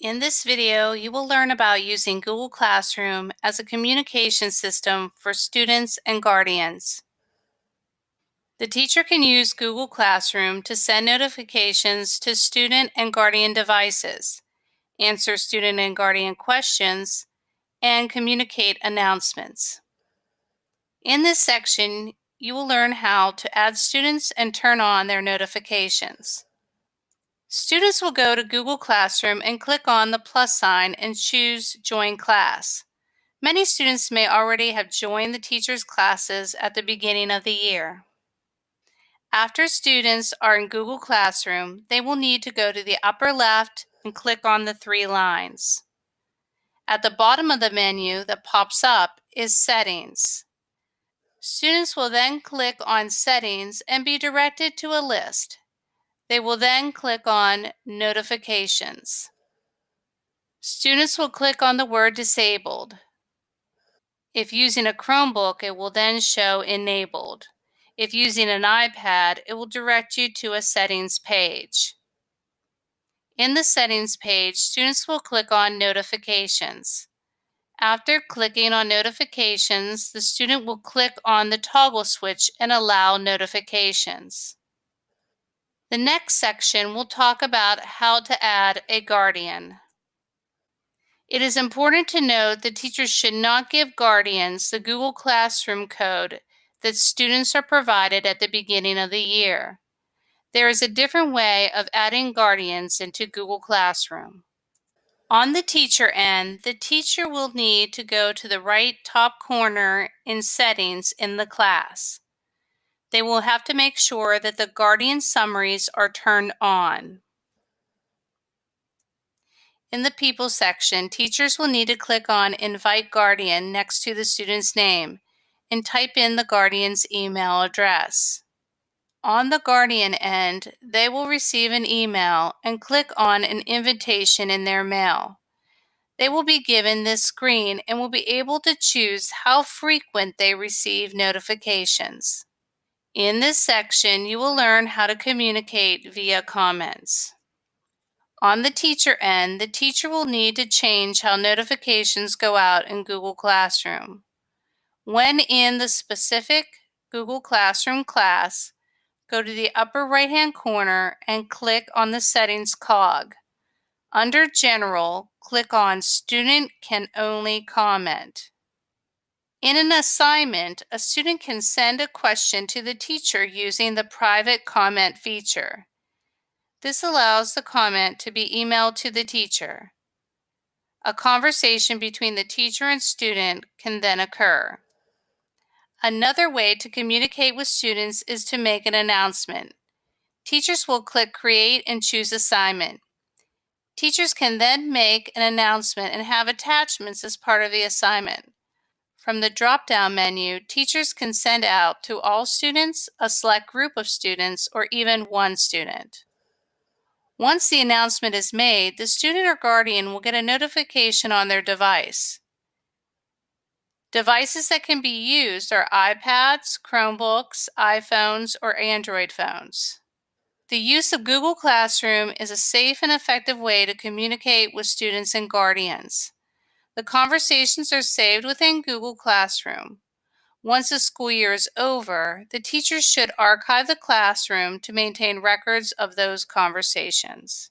In this video, you will learn about using Google Classroom as a communication system for students and guardians. The teacher can use Google Classroom to send notifications to student and guardian devices, answer student and guardian questions, and communicate announcements. In this section, you will learn how to add students and turn on their notifications. Students will go to Google Classroom and click on the plus sign and choose Join Class. Many students may already have joined the teacher's classes at the beginning of the year. After students are in Google Classroom, they will need to go to the upper left and click on the three lines. At the bottom of the menu that pops up is Settings. Students will then click on Settings and be directed to a list. They will then click on Notifications. Students will click on the word Disabled. If using a Chromebook, it will then show Enabled. If using an iPad, it will direct you to a Settings page. In the Settings page, students will click on Notifications. After clicking on Notifications, the student will click on the toggle switch and allow notifications. The next section will talk about how to add a guardian. It is important to note that teachers should not give guardians the Google Classroom code that students are provided at the beginning of the year. There is a different way of adding guardians into Google Classroom. On the teacher end, the teacher will need to go to the right top corner in Settings in the class. They will have to make sure that the Guardian summaries are turned on. In the People section, teachers will need to click on Invite Guardian next to the student's name and type in the Guardian's email address. On the Guardian end, they will receive an email and click on an invitation in their mail. They will be given this screen and will be able to choose how frequent they receive notifications. In this section, you will learn how to communicate via comments. On the teacher end, the teacher will need to change how notifications go out in Google Classroom. When in the specific Google Classroom class, go to the upper right-hand corner and click on the Settings cog. Under General, click on Student Can Only Comment. In an assignment, a student can send a question to the teacher using the private comment feature. This allows the comment to be emailed to the teacher. A conversation between the teacher and student can then occur. Another way to communicate with students is to make an announcement. Teachers will click Create and choose Assignment. Teachers can then make an announcement and have attachments as part of the assignment. From the drop-down menu, teachers can send out to all students, a select group of students, or even one student. Once the announcement is made, the student or guardian will get a notification on their device. Devices that can be used are iPads, Chromebooks, iPhones, or Android phones. The use of Google Classroom is a safe and effective way to communicate with students and guardians. The conversations are saved within Google Classroom. Once the school year is over, the teachers should archive the classroom to maintain records of those conversations.